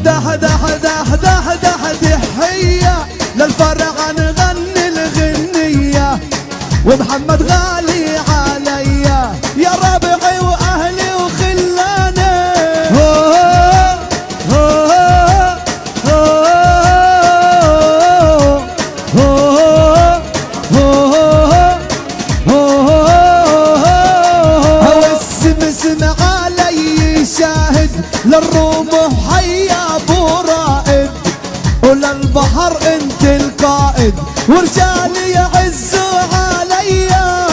ودح دح دح دح دح دحية للفرع نغني الغنية ومحمد غالي ورجالي يعزوا عليا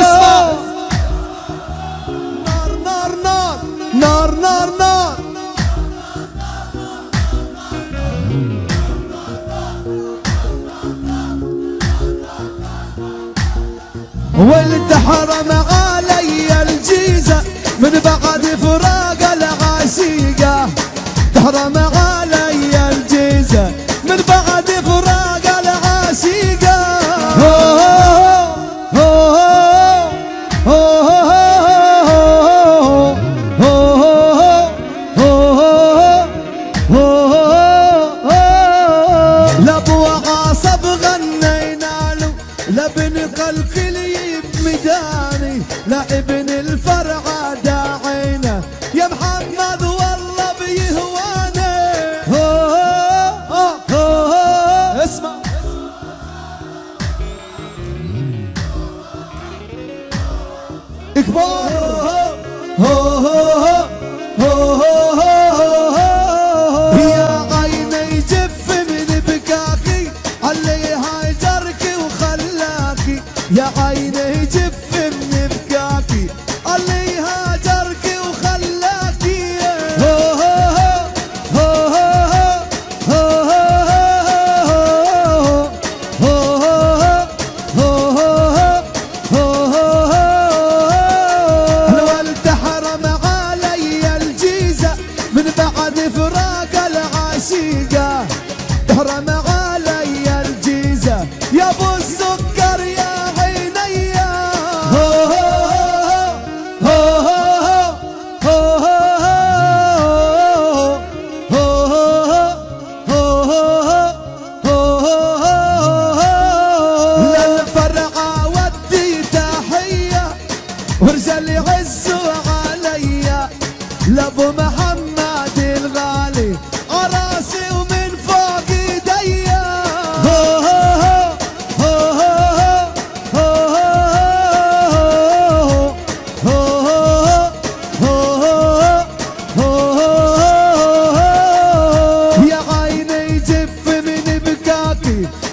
اسمع. نار نار نار نار نار نار. ولد حرم علي الجيزة من بعد فراق العشيقة. تحرم لابن الفرع داعينا. يا محمد والله بيهواني اسمع. كبار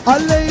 Hallelujah.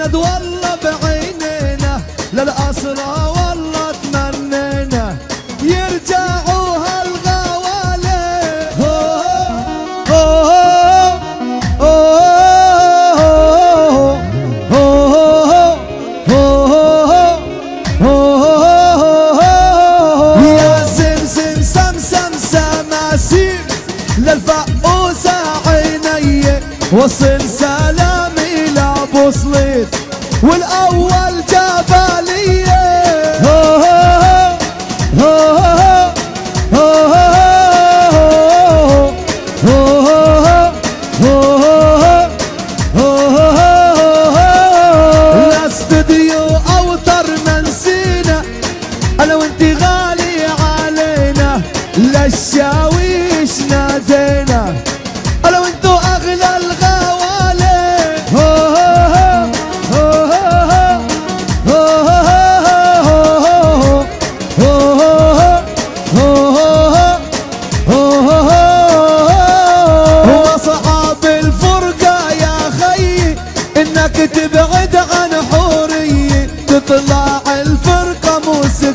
وسند والله بعينينا للأسرى والله تمنينا يرجعوا هالغوالي يا سمسم سمسم سماسير للفقوسة عيني. وصل صليت والاول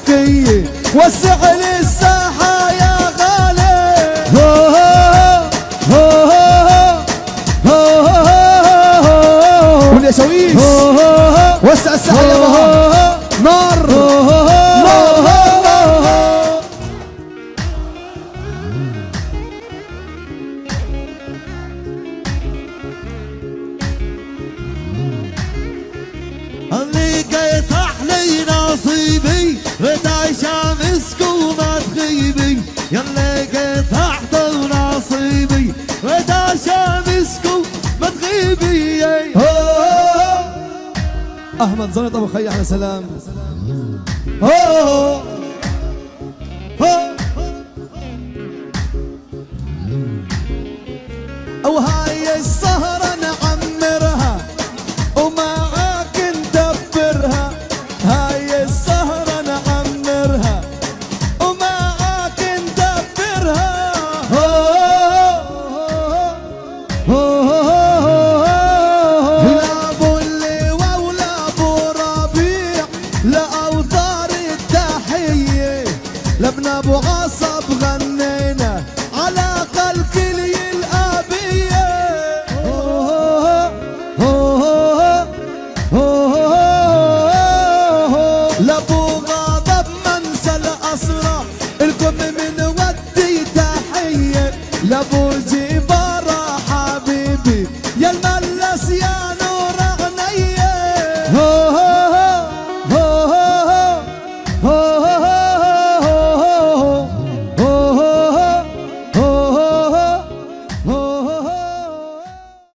الكي وسع لي منظرة أبو خي أحلى سلام هو أو هاي الصلاة Bora